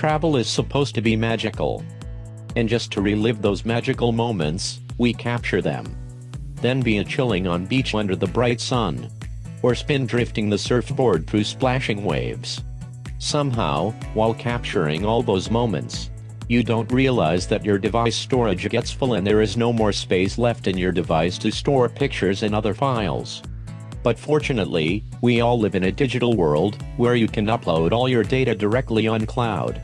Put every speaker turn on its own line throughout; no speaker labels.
travel is supposed to be magical. And just to relive those magical moments, we capture them. Then be a chilling on beach under the bright sun. Or spin drifting the surfboard through splashing waves. Somehow, while capturing all those moments, you don't realize that your device storage gets full and there is no more space left in your device to store pictures and other files. But fortunately, we all live in a digital world, where you can upload all your data directly on cloud.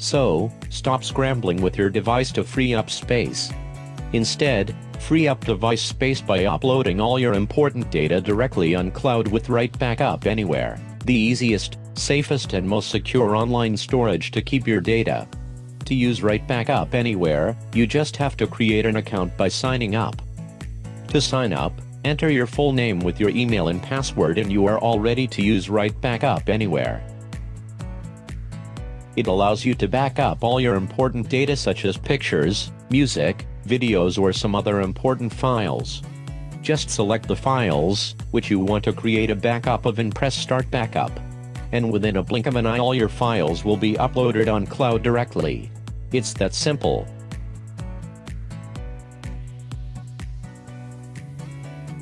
So, stop scrambling with your device to free up space. Instead, free up device space by uploading all your important data directly on cloud with Right Backup Anywhere, the easiest, safest and most secure online storage to keep your data to use Right Backup Anywhere, you just have to create an account by signing up. To sign up, enter your full name with your email and password and you are all ready to use Right Backup Anywhere. It allows you to back up all your important data such as pictures, music, videos or some other important files. Just select the files, which you want to create a backup of and press Start Backup. And within a blink of an eye all your files will be uploaded on cloud directly. It's that simple.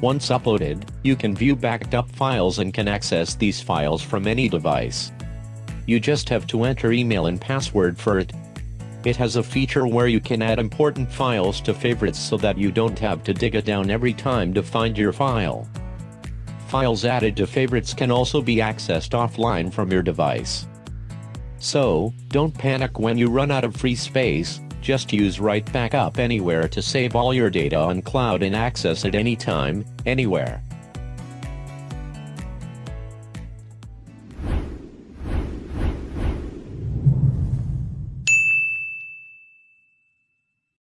Once uploaded, you can view backed up files and can access these files from any device. You just have to enter email and password for it. It has a feature where you can add important files to favorites so that you don't have to dig it down every time to find your file. Files added to favorites can also be accessed offline from your device. So, don't panic when you run out of free space, just use Right Backup Anywhere to save all your data on cloud and access it anytime, anywhere.